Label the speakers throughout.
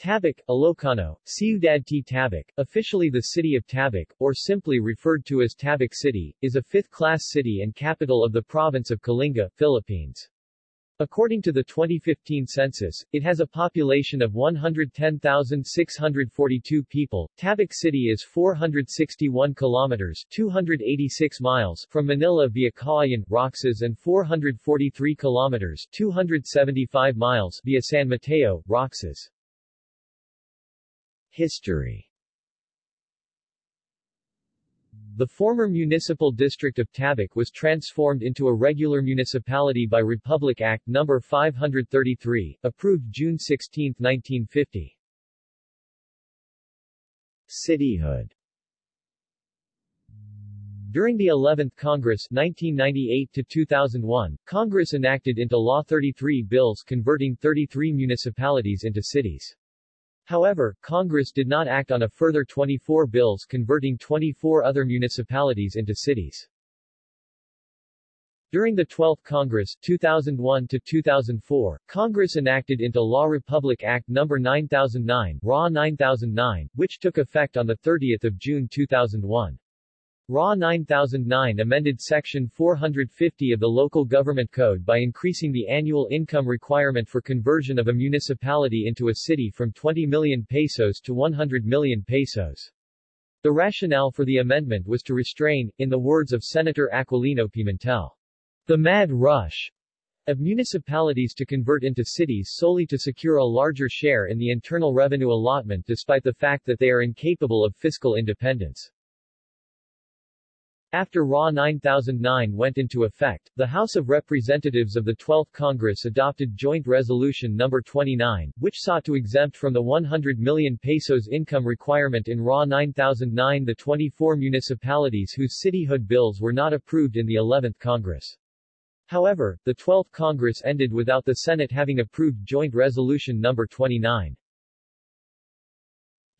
Speaker 1: Tabuk, Ilocano, Ciudad T. Tabuk, officially the city of Tabuk, or simply referred to as Tabuk City, is a fifth-class city and capital of the province of Kalinga, Philippines. According to the 2015 census, it has a population of 110,642 people. Tabuk City is 461 kilometers 286 miles from Manila via Cauayan, Roxas and 443 kilometers 275 miles via San Mateo, Roxas. History The former municipal district of Tabuk was transformed into a regular municipality by Republic Act No. 533, approved June 16, 1950. Cityhood During the 11th Congress 1998-2001, Congress enacted into law 33 bills converting 33 municipalities into cities. However, Congress did not act on a further 24 bills converting 24 other municipalities into cities. During the 12th Congress 2001 to 2004, Congress enacted into law Republic Act No. 9009, RA 9009, which took effect on 30 June 2001. RA 9009 amended Section 450 of the Local Government Code by increasing the annual income requirement for conversion of a municipality into a city from 20 million pesos to 100 million pesos. The rationale for the amendment was to restrain, in the words of Senator Aquilino Pimentel, the mad rush of municipalities to convert into cities solely to secure a larger share in the internal revenue allotment despite the fact that they are incapable of fiscal independence. After RA 9009 went into effect, the House of Representatives of the 12th Congress adopted Joint Resolution No. 29, which sought to exempt from the 100 million pesos income requirement in RA 9009 the 24 municipalities whose cityhood bills were not approved in the 11th Congress. However, the 12th Congress ended without the Senate having approved Joint Resolution No. 29.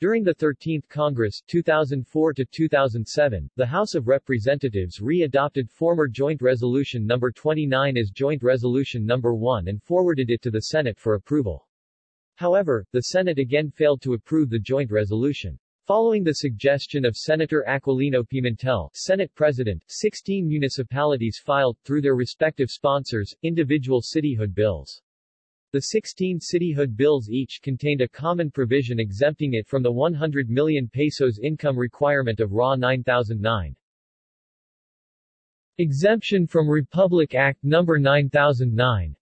Speaker 1: During the 13th Congress 2004 to 2007, the House of Representatives re-adopted former Joint Resolution No. 29 as Joint Resolution No. 1 and forwarded it to the Senate for approval. However, the Senate again failed to approve the joint resolution. Following the suggestion of Senator Aquilino Pimentel, Senate President, 16 municipalities filed, through their respective sponsors, individual cityhood bills. The 16 cityhood bills each contained a common provision exempting it from the 100 million pesos income requirement of RA 9009. Exemption from Republic Act No. 9009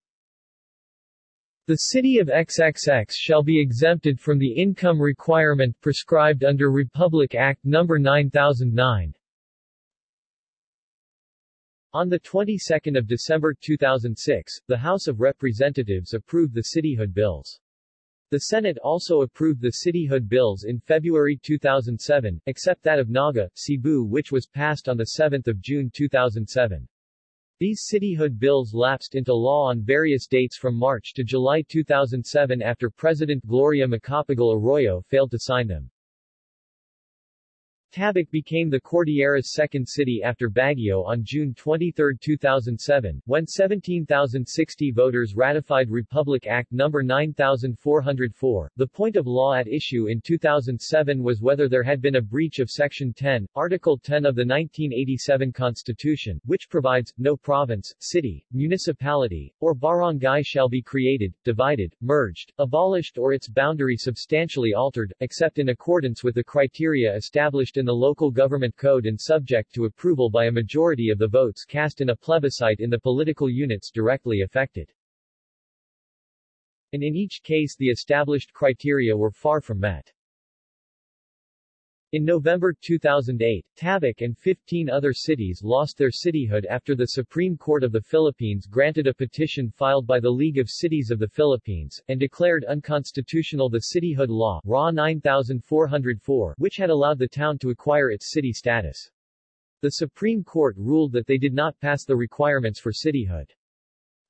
Speaker 1: The city of XXX shall be exempted from the income requirement prescribed under Republic Act No. 9009. On the 22nd of December 2006, the House of Representatives approved the cityhood bills. The Senate also approved the cityhood bills in February 2007, except that of Naga, Cebu which was passed on 7 June 2007. These cityhood bills lapsed into law on various dates from March to July 2007 after President Gloria Macapagal Arroyo failed to sign them. Tabuk became the Cordillera's second city after Baguio on June 23, 2007, when 17,060 voters ratified Republic Act No. 9404. The point of law at issue in 2007 was whether there had been a breach of Section 10, Article 10 of the 1987 Constitution, which provides, no province, city, municipality, or barangay shall be created, divided, merged, abolished or its boundary substantially altered, except in accordance with the criteria established in the local government code and subject to approval by a majority of the votes cast in a plebiscite in the political units directly affected. And in each case the established criteria were far from met. In November 2008, Tabuk and 15 other cities lost their cityhood after the Supreme Court of the Philippines granted a petition filed by the League of Cities of the Philippines, and declared unconstitutional the cityhood law RA 9404, which had allowed the town to acquire its city status. The Supreme Court ruled that they did not pass the requirements for cityhood.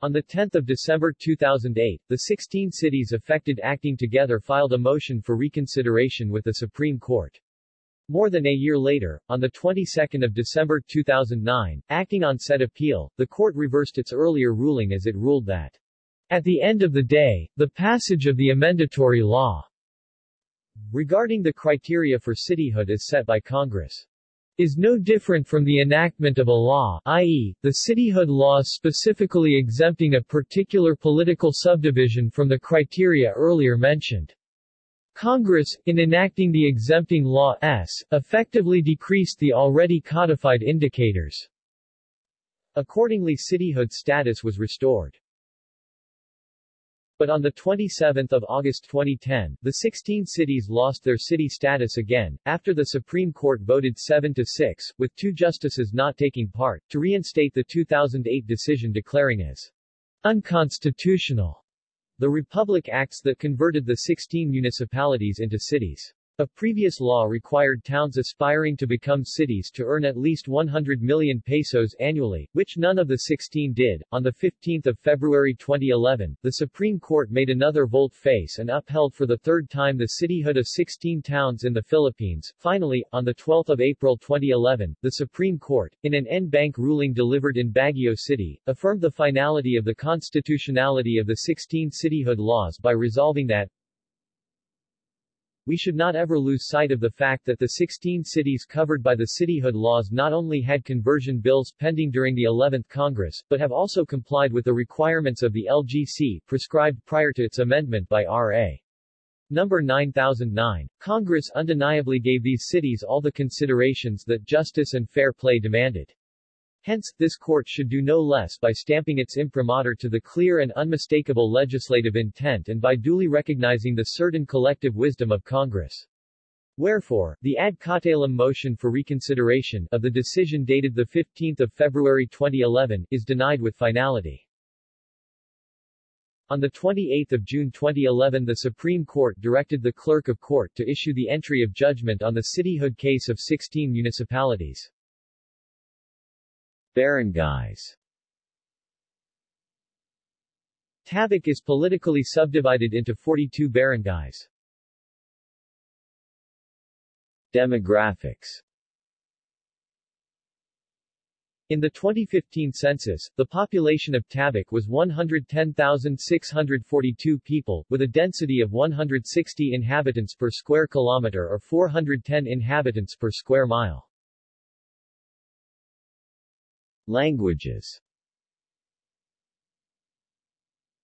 Speaker 1: On 10 December 2008, the 16 cities affected acting together filed a motion for reconsideration with the Supreme Court. More than a year later, on the 22nd of December 2009, acting on said appeal, the court reversed its earlier ruling as it ruled that at the end of the day, the passage of the amendatory law regarding the criteria for cityhood as set by Congress is no different from the enactment of a law, i.e., the cityhood laws specifically exempting a particular political subdivision from the criteria earlier mentioned. Congress, in enacting the exempting law S, effectively decreased the already codified indicators. Accordingly cityhood status was restored. But on 27 August 2010, the 16 cities lost their city status again, after the Supreme Court voted 7-6, with two justices not taking part, to reinstate the 2008 decision declaring as unconstitutional the Republic Acts that converted the 16 municipalities into cities. A previous law required towns aspiring to become cities to earn at least 100 million pesos annually, which none of the 16 did. On the 15 February 2011, the Supreme Court made another volte-face and upheld for the third time the cityhood of 16 towns in the Philippines. Finally, on 12 April 2011, the Supreme Court, in an en banc ruling delivered in Baguio City, affirmed the finality of the constitutionality of the 16 cityhood laws by resolving that, we should not ever lose sight of the fact that the 16 cities covered by the cityhood laws not only had conversion bills pending during the 11th Congress, but have also complied with the requirements of the LGC, prescribed prior to its amendment by R.A. Number 9009. Congress undeniably gave these cities all the considerations that justice and fair play demanded. Hence, this court should do no less by stamping its imprimatur to the clear and unmistakable legislative intent and by duly recognizing the certain collective wisdom of Congress. Wherefore, the ad cautelum motion for reconsideration of the decision dated 15 February 2011 is denied with finality. On 28 June 2011 the Supreme Court directed the Clerk of Court to issue the entry of judgment on the cityhood case of 16 municipalities. Barangays Tabuk is politically subdivided into 42 barangays. Demographics in the 2015 census, the population of Tabuk was 110,642 people, with a density of 160 inhabitants per square kilometer or 410 inhabitants per square mile. Languages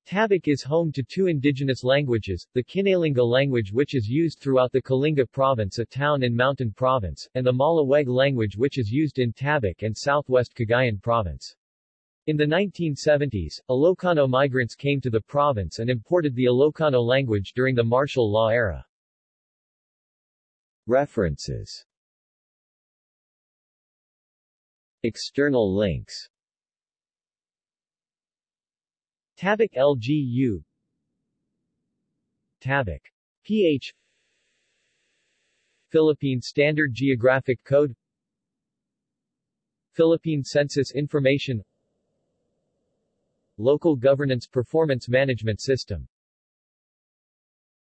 Speaker 1: Tabuk is home to two indigenous languages, the Kinalinga language which is used throughout the Kalinga province a town in Mountain province, and the Malaweg language which is used in Tabuk and southwest Cagayan province. In the 1970s, Ilocano migrants came to the province and imported the Ilocano language during the martial law era. References External links. Tabuk LGU Tabuk. PH Philippine Standard Geographic Code. Philippine Census Information. Local Governance Performance Management System